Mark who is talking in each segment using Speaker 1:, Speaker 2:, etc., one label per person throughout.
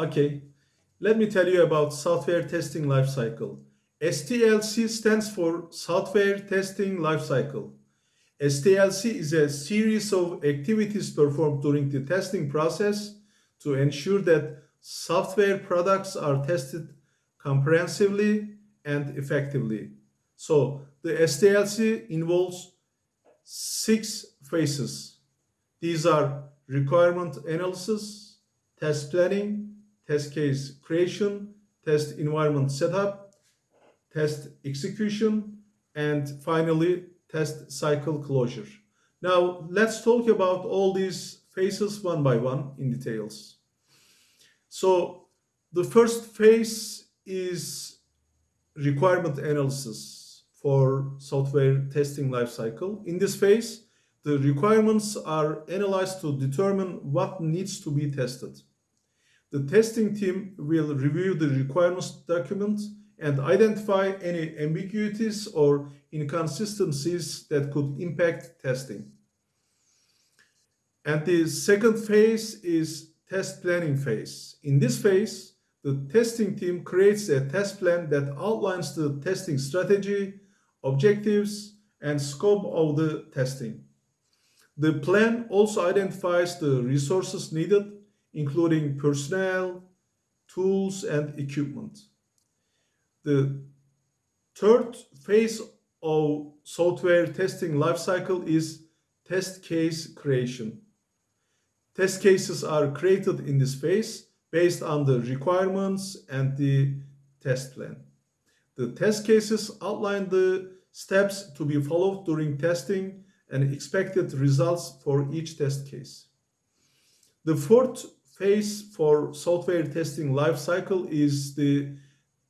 Speaker 1: Okay, let me tell you about software testing lifecycle. STLC stands for Software Testing Lifecycle. STLC is a series of activities performed during the testing process to ensure that software products are tested comprehensively and effectively. So the STLC involves six phases. These are requirement analysis, test planning, test case creation, test environment setup, test execution, and finally test cycle closure. Now let's talk about all these phases one by one in details. So the first phase is requirement analysis for software testing lifecycle. In this phase, the requirements are analyzed to determine what needs to be tested. The testing team will review the requirements document and identify any ambiguities or inconsistencies that could impact testing. And the second phase is test planning phase. In this phase, the testing team creates a test plan that outlines the testing strategy, objectives, and scope of the testing. The plan also identifies the resources needed, including personnel, tools, and equipment. The third phase of software testing lifecycle is test case creation. Test cases are created in this phase based on the requirements and the test plan. The test cases outline the steps to be followed during testing and expected results for each test case. The fourth phase for software testing lifecycle is the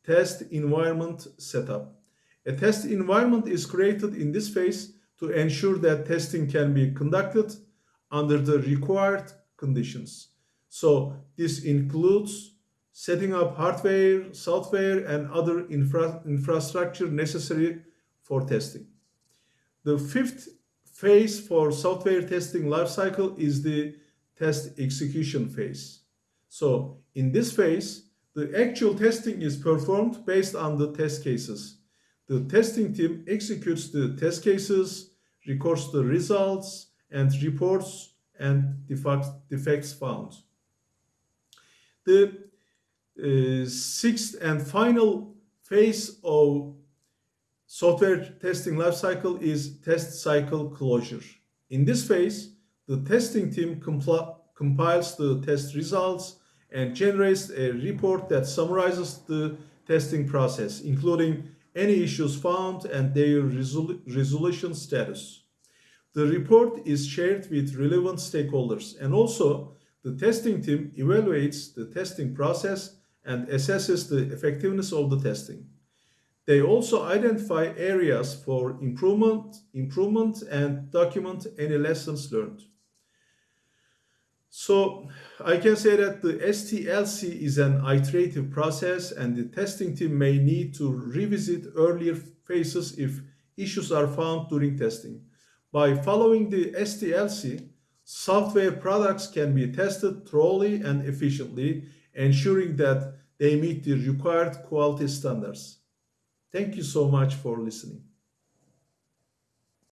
Speaker 1: test environment setup. A test environment is created in this phase to ensure that testing can be conducted under the required conditions. So this includes setting up hardware, software, and other infra infrastructure necessary for testing. The fifth phase for software testing lifecycle is the test execution phase. So in this phase, the actual testing is performed based on the test cases. The testing team executes the test cases, records the results, and reports and defects found. The uh, sixth and final phase of software testing lifecycle is test cycle closure. In this phase, the testing team compiles the test results and generates a report that summarizes the testing process, including any issues found and their resol resolution status. The report is shared with relevant stakeholders and also the testing team evaluates the testing process and assesses the effectiveness of the testing. They also identify areas for improvement, improvement and document any lessons learned. So I can say that the STLC is an iterative process and the testing team may need to revisit earlier phases if issues are found during testing. By following the STLC, software products can be tested thoroughly and efficiently, ensuring that they meet the required quality standards. Thank you so much for listening.